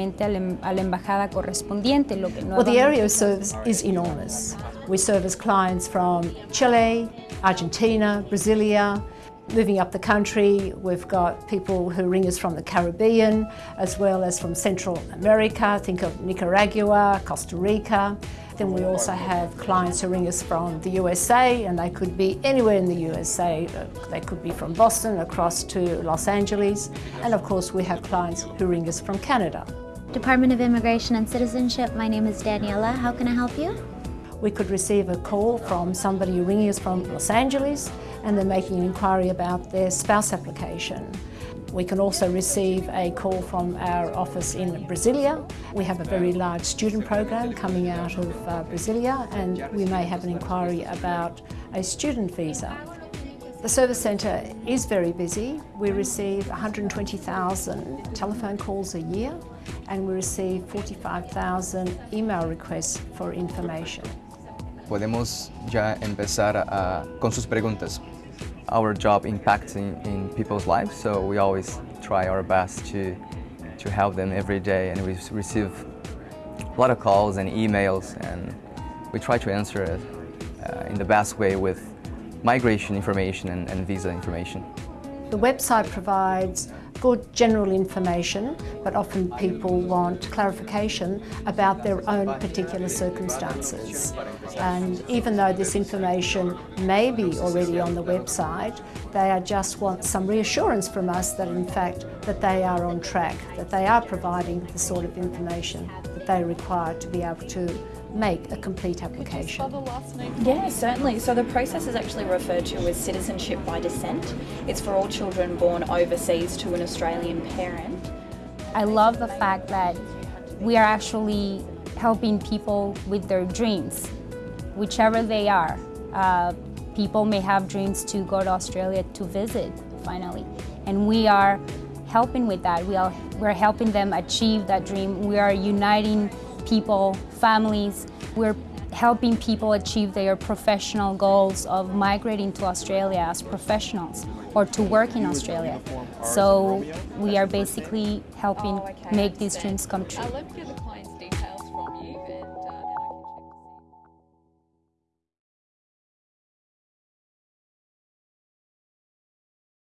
a la embajada correspondiente, lo que well, the area of service is enormous. We service clients from Chile, Argentina, Brasilia, Moving up the country, we've got people who ring us from the Caribbean, as well as from Central America, think of Nicaragua, Costa Rica. Then we also have clients who ring us from the USA, and they could be anywhere in the USA. Uh, they could be from Boston across to Los Angeles. And of course, we have clients who ring us from Canada. Department of Immigration and Citizenship, my name is Daniela. How can I help you? We could receive a call from somebody ringing us from Los Angeles and they're making an inquiry about their spouse application. We can also receive a call from our office in Brasilia. We have a very large student program coming out of uh, Brasilia and we may have an inquiry about a student visa. The service centre is very busy. We receive 120,000 telephone calls a year and we receive 45,000 email requests for information. Podemos ya empezar a, con sus preguntas. Our job impacts in, people's lives, so we always try our best to, to help them every day and we receive a lot of calls and emails and we try to answer it uh, in the best way with migration information and, and visa information. The website provides good general information, but often people want clarification about their own particular circumstances. And even though this information may be already on the website, they just want some reassurance from us that in fact that they are on track, that they are providing the sort of information that they require to be able to make a complete application. Yeah, certainly. So the process is actually referred to as citizenship by descent. It's for all children born overseas to an Australian parent. I love the fact that we are actually helping people with their dreams, whichever they are. Uh, people may have dreams to go to Australia to visit, finally, and we are helping with that. We are, we're helping them achieve that dream. We are uniting people, families. We're helping people achieve their professional goals of migrating to Australia as professionals or to work in Australia. So we are basically helping make these dreams come true.